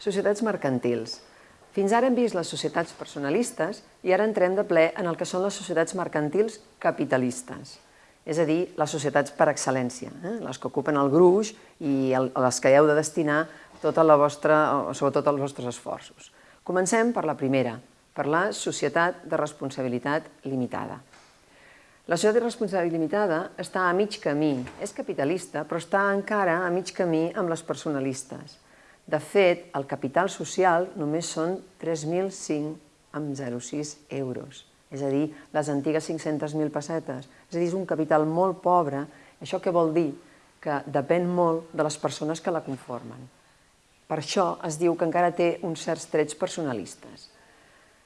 Societats mercantils. Fins ara hem vist les societats personalistes i ara entrem de ple en el que són les societats mercantils capitalistes, és a dir, les societats per excel·lència, eh? les que ocupen el gruix i el, les que heu de destinar tota la vostra, sobretot els vostres esforços. Comencem per la primera, per la societat de responsabilitat limitada. La societat de responsabilitat limitada està a mig camí, és capitalista, però està encara a mig camí amb les personalistes. De fet, el capital social només són 3.005,06 euros, és a dir, les antigues 500.000 pessetes. És a dir, és un capital molt pobre. Això què vol dir? Que depèn molt de les persones que la conformen. Per això es diu que encara té uns certs trets personalistes.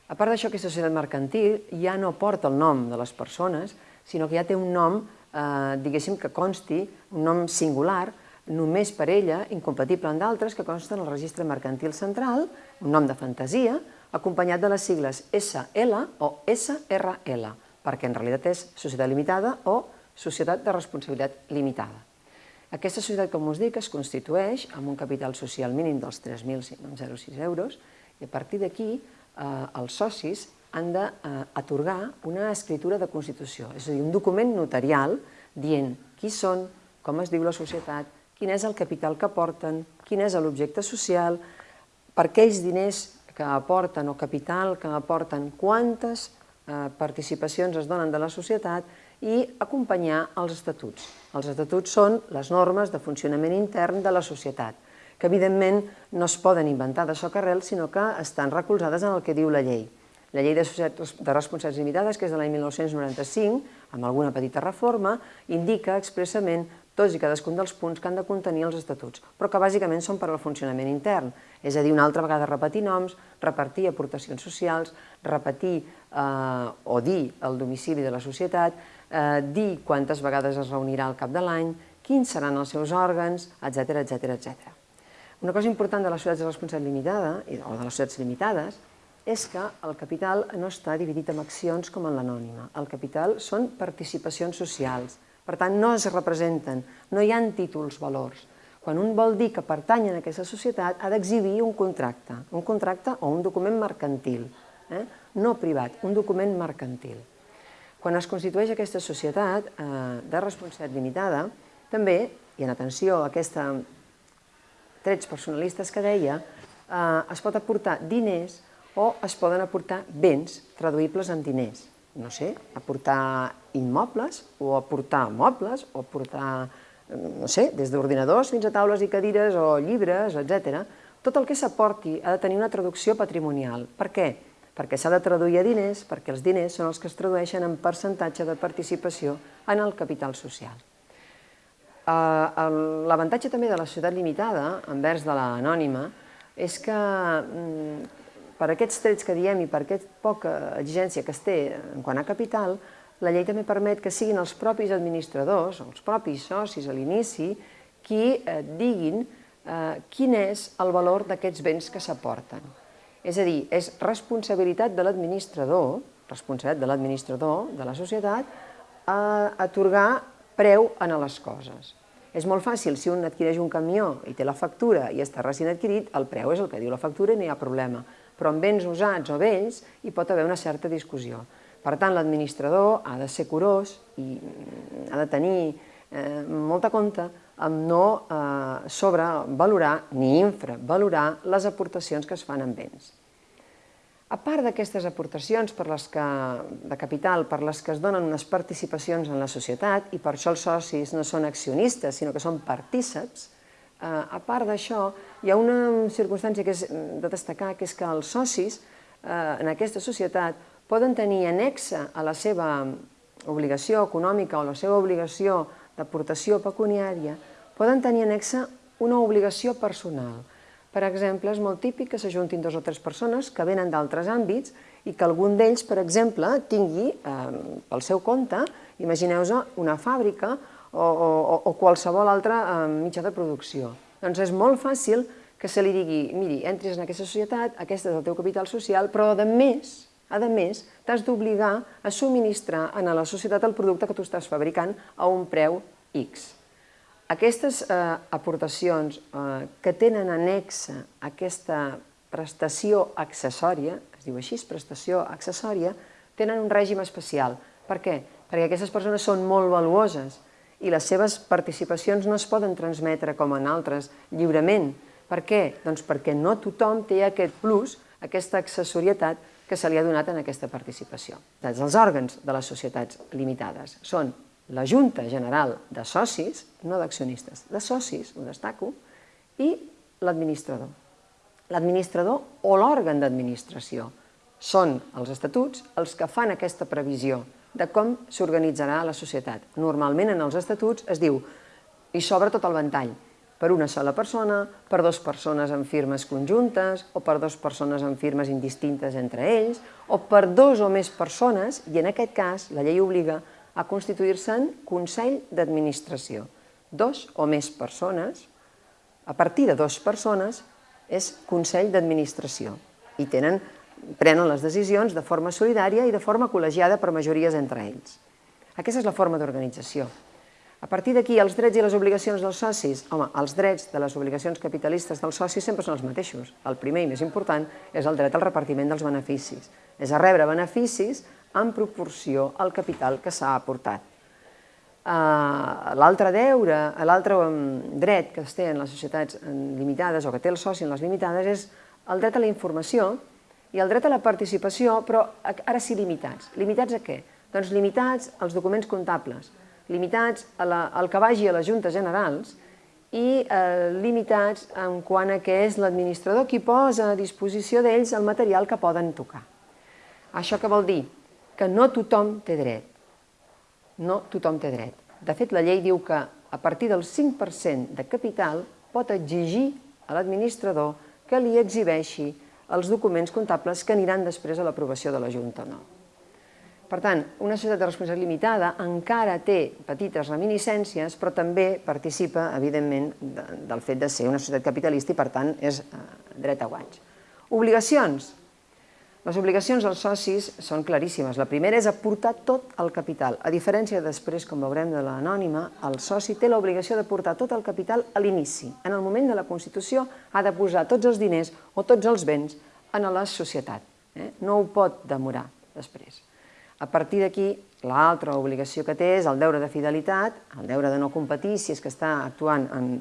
A part d'això, aquesta societat mercantil ja no porta el nom de les persones, sinó que ja té un nom, eh, diguéssim, que consti, un nom singular, només per ella, incompatible amb d'altres que consten al registre mercantil central, un nom de fantasia, acompanyat de les sigles SL o SRL, perquè en realitat és Societat Limitada o Societat de Responsabilitat Limitada. Aquesta societat, com us dic, es constitueix amb un capital social mínim dels 3.006 euros i a partir d'aquí eh, els socis han d'atorgar eh, una escritura de Constitució, és a dir, un document notarial dient qui són, com es diu la societat, quin és el capital que aporten, quin és l'objecte social, per aquells diners que aporten o capital que aporten, quantes eh, participacions es donen de la societat i acompanyar els estatuts. Els estatuts són les normes de funcionament intern de la societat, que evidentment no es poden inventar de soc arrel, sinó que estan recolzades en el que diu la llei. La llei de, de responsabilitats limitades, que és de l'any 1995, amb alguna petita reforma, indica expressament tots i cadascun dels punts que han de contenir els estatuts, però que bàsicament són per al funcionament intern, és a dir, una altra vegada repetir noms, repartir aportacions socials, repetir eh, o dir el domicili de la societat, eh, dir quantes vegades es reunirà al cap de l'any, quins seran els seus òrgans, etc etc etc. Una cosa important de les societats de responsabilitat limitada, o de les societats limitades, és que el capital no està dividit en accions com en l'anònima. El capital són participacions socials, per tant, no es representen, no hi ha títols valors. Quan un vol dir que pertany a aquesta societat, ha d'exhibir un contracte, un contracte o un document mercantil, eh? no privat, un document mercantil. Quan es constitueix aquesta societat eh, de responsabilitat limitada, també, i en atenció a aquests trets personalistes que deia, eh, es pot aportar diners o es poden aportar béns traduïbles en diners no sé, aportar immobles o aportar mobles o aportar, no sé, des d'ordinadors fins a taules i cadires o llibres, etc. Tot el que s'aporti ha de tenir una traducció patrimonial. Per què? Perquè s'ha de traduir a diners, perquè els diners són els que es tradueixen en percentatge de participació en el capital social. Eh, l'avantatge també de la societat limitada, envers de l'anònima, és que mm, per aquests trets que diem i per aquesta poca exigència que es té en quant a capital, la llei també permet que siguin els propis administradors, els propis socis a l'inici, qui eh, diguin eh, quin és el valor d'aquests béns que s'aporten. És a dir, és responsabilitat de l'administrador, responsabilitat de l'administrador de la societat, a atorgar preu a les coses. És molt fàcil, si un adquireix un camió i té la factura i està recient adquirit, el preu és el que diu la factura i no hi ha problema però amb béns usats o vells hi pot haver una certa discussió. Per tant, l'administrador ha de ser curós i mm, ha de tenir eh, molta compte amb no eh, sobrevalorar ni infravalorar les aportacions que es fan en béns. A part d'aquestes aportacions per les que, de capital per les que es donen unes participacions en la societat, i per això els socis no són accionistes, sinó que són partíceps, a part d'això, hi ha una circumstància que és de destacar, que és que els socis eh, en aquesta societat poden tenir anexa a la seva obligació econòmica o la seva obligació d'aportació pecuniària, poden tenir anexa una obligació personal. Per exemple, és molt típic que s'ajuntin dos o tres persones que venen d'altres àmbits i que algun d'ells, per exemple, tingui eh, pel seu compte, imagineu-vos una fàbrica o, o, o qualsevol altre eh, mitjà de producció. Doncs és molt fàcil que se li digui, miri, entris en aquesta societat, aquest és el teu capital social, però a més, a més, t'has d'obligar a subministrar a la societat el producte que tu estàs fabricant a un preu X. aquestes eh, aportacions eh, que tenen anexa aquesta prestació accessòria, es diu així, prestació accessòria, tenen un règim especial. Per què? Perquè aquestes persones són molt valuoses i les seves participacions no es poden transmetre com en altres lliurement. Per què? Doncs perquè no tothom té aquest plus, aquesta accessorietat que se li ha donat en aquesta participació. Els òrgans de les societats limitades són la Junta General de Socis, no d'accionistes, de socis, ho destaco, i l'administrador. L'administrador o l'òrgan d'administració són els estatuts els que fan aquesta previsió de com s'organitzarà la societat. Normalment en els estatuts es diu i s'obre tot el ventall, per una sola persona, per dues persones en firmes conjuntes, o per dues persones en firmes indistintes entre ells, o per dos o més persones, i en aquest cas la llei obliga a constituir-se'n Consell d'Administració. Dos o més persones, a partir de dues persones, és Consell d'Administració i tenen, prenen les decisions de forma solidària i de forma col·legiada per majories entre ells. Aquesta és la forma d'organització. A partir d'aquí, els drets i les obligacions dels socis, home, els drets de les obligacions capitalistes dels socis sempre són els mateixos. El primer i més important és el dret al repartiment dels beneficis. És a rebre beneficis en proporció al capital que s'ha aportat. Uh, l'altre deure, l'altre um, dret que es té en les societats limitades o que té el soci en les limitades és el dret a la informació i el dret a la participació, però ara sí limitats. Limitats a què? Doncs limitats als documents comptables, limitats a la, al que vagi a les juntes generals i eh, limitats en quant a què és l'administrador qui posa a disposició d'ells el material que poden tocar. Això què vol dir? que no tothom té dret. No tothom té dret. De fet, la llei diu que a partir del 5% de capital pot exigir a l'administrador que li exhibeixi els documents comptables que aniran després a l'aprovació de la Junta no. Per tant, una societat de responsabilitat limitada encara té petites reminiscències, però també participa, evidentment, del fet de ser una societat capitalista i, per tant, és eh, dret a guanys. Obligacions. Les obligacions dels socis són claríssimes. La primera és aportar tot el capital. A diferència després, com veurem de l'anònima, el soci té l'obligació d'aportar tot el capital a l'inici. En el moment de la Constitució ha de posar tots els diners o tots els béns en la societat. Eh? No ho pot demorar després. A partir d'aquí, l'altra obligació que té és el deure de fidelitat, el deure de no competir si és que està actuant en,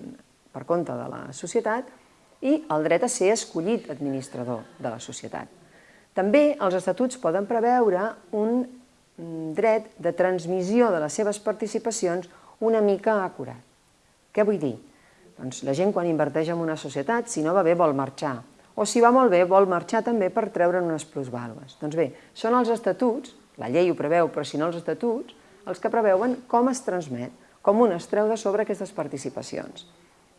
per compte de la societat, i el dret a ser escollit administrador de la societat. També els estatuts poden preveure un mm, dret de transmissió de les seves participacions una mica acurat. Què vull dir? Doncs la gent quan inverteix en una societat, si no va bé, vol marxar. O si va molt bé, vol marxar també per treure'n unes plusvàlues. Doncs bé, són els estatuts, la llei ho preveu, però si no els estatuts, els que preveuen com es transmet, com un es treu de sobre aquestes participacions.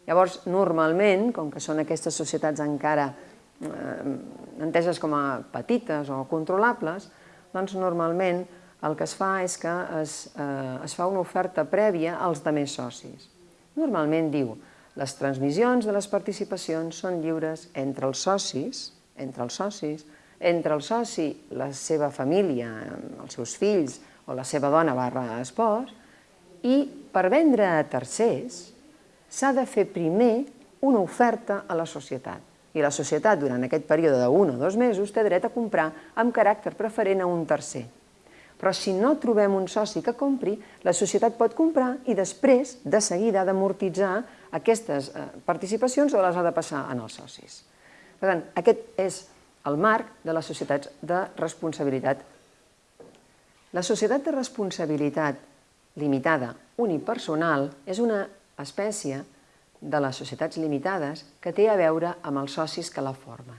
Llavors, normalment, com que són aquestes societats encara enteses com a petites o controlables, doncs normalment el que es fa és que es, eh, es fa una oferta prèvia als demés socis. Normalment diu, les transmissions de les participacions són lliures entre els socis, entre els socis, entre el soci, la seva família, els seus fills o la seva dona barra espòs, i per vendre a tercers s'ha de fer primer una oferta a la societat i la societat durant aquest període d'un o dos mesos té dret a comprar amb caràcter preferent a un tercer. Però si no trobem un soci que compri, la societat pot comprar i després, de seguida, ha d'amortitzar aquestes eh, participacions o les ha de passar en els socis. Per tant, aquest és el marc de les societats de responsabilitat. La societat de responsabilitat limitada unipersonal és una espècie de les societats limitades que té a veure amb els socis que la formen.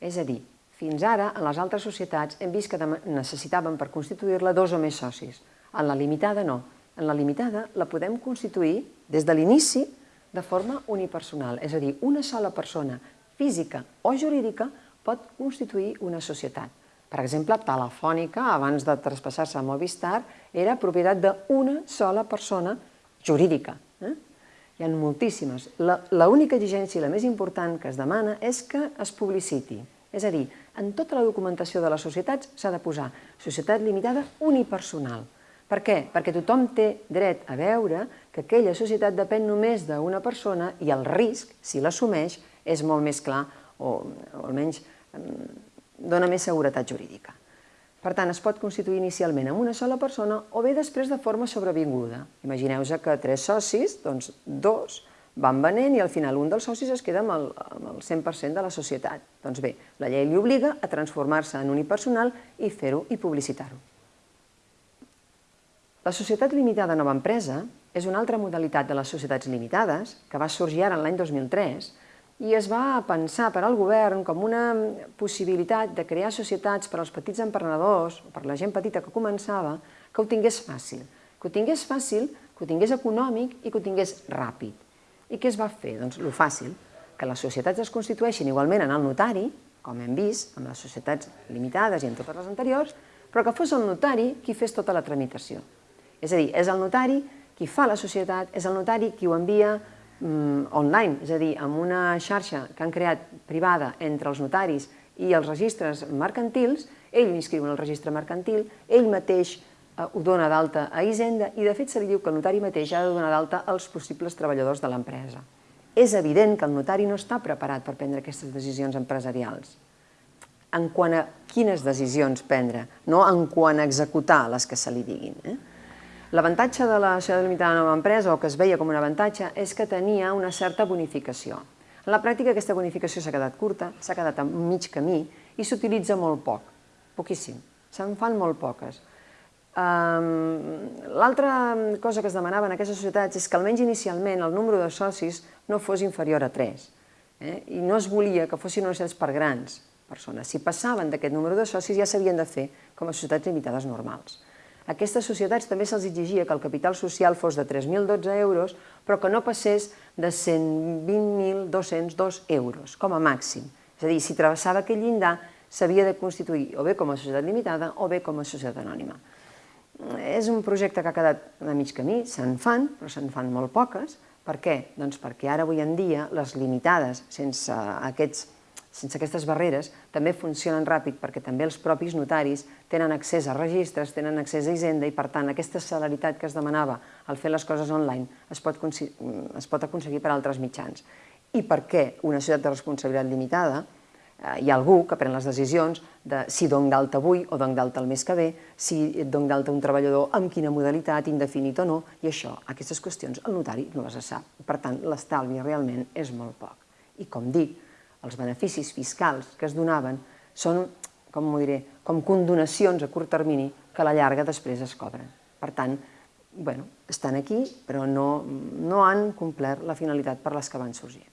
És a dir, fins ara, en les altres societats, hem vist que necessitàvem per constituir-la dos o més socis. En la limitada no. En la limitada la podem constituir des de l'inici de forma unipersonal, és a dir, una sola persona física o jurídica pot constituir una societat. Per exemple, Telefònica, abans de traspassar-se a Movistar, era propietat d'una sola persona jurídica. Hi ha moltíssimes. L'única exigència i la més important que es demana és que es publiciti. És a dir, en tota la documentació de les societats s'ha de posar societat limitada unipersonal. Per què? Perquè tothom té dret a veure que aquella societat depèn només d'una persona i el risc, si l'assumeix, és molt més clar o, o almenys dona més seguretat jurídica. Per tant, es pot constituir inicialment amb una sola persona o bé després de forma sobrevinguda. Imagineu-vos que tres socis, doncs dos van venent i al final un dels socis es queda amb el, amb el 100% de la societat. Doncs bé, la llei li obliga a transformar-se en unipersonal i fer-ho i publicitar-ho. La societat limitada nova empresa és una altra modalitat de les societats limitades que va sorgir ara l'any 2003 i es va pensar per al govern com una possibilitat de crear societats per als petits emprenedors per la gent petita que començava que ho tingués fàcil, que ho tingués fàcil, que ho tingués econòmic i que ho tingués ràpid. I què es va fer? Doncs lo fàcil, que les societats es constitueixin igualment en el notari, com hem vist amb les societats limitades i en totes les anteriors, però que fos el notari qui fes tota la tramitació. És a dir, és el notari qui fa la societat, és el notari qui ho envia online, és a dir, amb una xarxa que han creat privada entre els notaris i els registres mercantils, ell inscriu en el registre mercantil, ell mateix Eh, ho dona d'alta a Hisenda i de fet se li diu que el notari mateix ha de donar d'alta als possibles treballadors de l'empresa. És evident que el notari no està preparat per prendre aquestes decisions empresarials. En quant a quines decisions prendre, no en quant a executar les que se li diguin. Eh? L'avantatge de la societat limitada nova empresa, o que es veia com un avantatge, és que tenia una certa bonificació. En la pràctica aquesta bonificació s'ha quedat curta, s'ha quedat a mig camí i s'utilitza molt poc, poquíssim. Se'n fan molt poques. L'altra cosa que es demanava en aquestes societats és que almenys inicialment el número de socis no fos inferior a 3 eh? i no es volia que fossin societats per grans persones. Si passaven d'aquest número de socis ja s'havien de fer com a societats limitades normals. A aquestes societats també se'ls exigia que el capital social fos de 3.012 euros, però que no passés de 120.202 euros, com a màxim. És a dir, si travessava aquell llindar, s'havia de constituir o bé com a societat limitada o bé com a societat anònima. És un projecte que ha quedat a mig camí, se'n fan, però se'n fan molt poques. Per què? Doncs perquè ara avui en dia les limitades, sense, aquests, sense aquestes barreres, també funcionen ràpid perquè també els propis notaris tenen accés a registres, tenen accés a Hisenda i per tant aquesta celeritat que es demanava al fer les coses online es pot, es pot aconseguir per altres mitjans. I per què una societat de responsabilitat limitada Eh, hi ha algú que pren les decisions de si dono d'alta avui o dono d'alta el mes que ve, si dono d'alta un treballador, amb quina modalitat, indefinit o no, i això, aquestes qüestions, el notari no les sap. Per tant, l'estalvi realment és molt poc. I com dic, els beneficis fiscals que es donaven són, com m'ho diré, com condonacions a curt termini que a la llarga després es cobren. Per tant, bueno, estan aquí, però no, no han complert la finalitat per les que van sorgir.